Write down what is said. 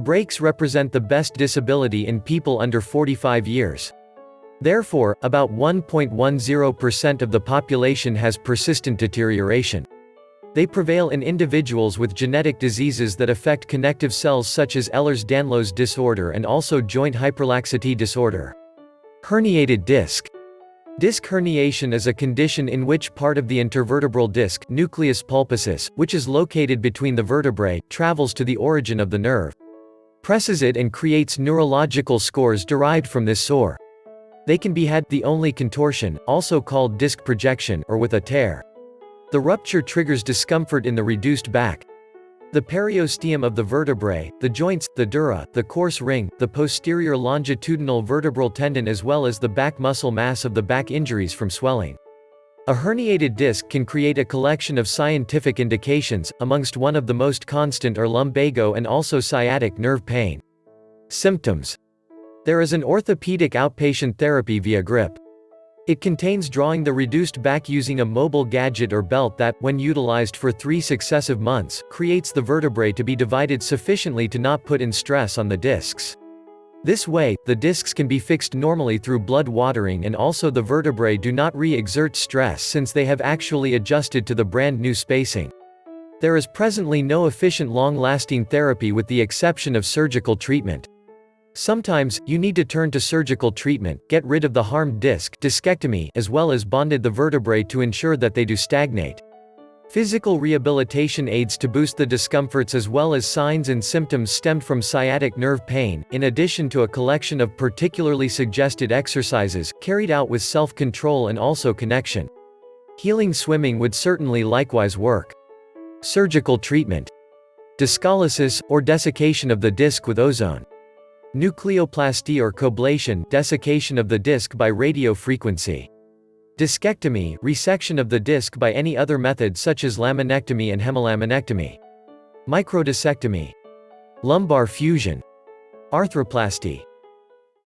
Breaks represent the best disability in people under 45 years. Therefore, about 1.10% of the population has persistent deterioration. They prevail in individuals with genetic diseases that affect connective cells such as Ehlers-Danlos disorder and also joint hyperlaxity disorder. Herniated disc. Disc herniation is a condition in which part of the intervertebral disc nucleus pulposus, which is located between the vertebrae, travels to the origin of the nerve. Presses it and creates neurological scores derived from this sore. They can be had, the only contortion, also called disc projection, or with a tear. The rupture triggers discomfort in the reduced back. The periosteum of the vertebrae, the joints, the dura, the coarse ring, the posterior longitudinal vertebral tendon as well as the back muscle mass of the back injuries from swelling. A herniated disc can create a collection of scientific indications, amongst one of the most constant are lumbago and also sciatic nerve pain. Symptoms. There is an orthopedic outpatient therapy via grip. It contains drawing the reduced back using a mobile gadget or belt that, when utilized for three successive months, creates the vertebrae to be divided sufficiently to not put in stress on the discs. This way, the discs can be fixed normally through blood watering and also the vertebrae do not re-exert stress since they have actually adjusted to the brand new spacing. There is presently no efficient long-lasting therapy with the exception of surgical treatment. Sometimes, you need to turn to surgical treatment, get rid of the harmed disc discectomy as well as bonded the vertebrae to ensure that they do stagnate. Physical rehabilitation aids to boost the discomforts as well as signs and symptoms stemmed from sciatic nerve pain, in addition to a collection of particularly suggested exercises, carried out with self-control and also connection. Healing swimming would certainly likewise work. Surgical treatment. Discolysis, or desiccation of the disc with ozone. Nucleoplasty or coblation desiccation of the disc by radio frequency. Discectomy resection of the disc by any other method such as laminectomy and hemilaminectomy. Microdiscectomy. Lumbar fusion. Arthroplasty.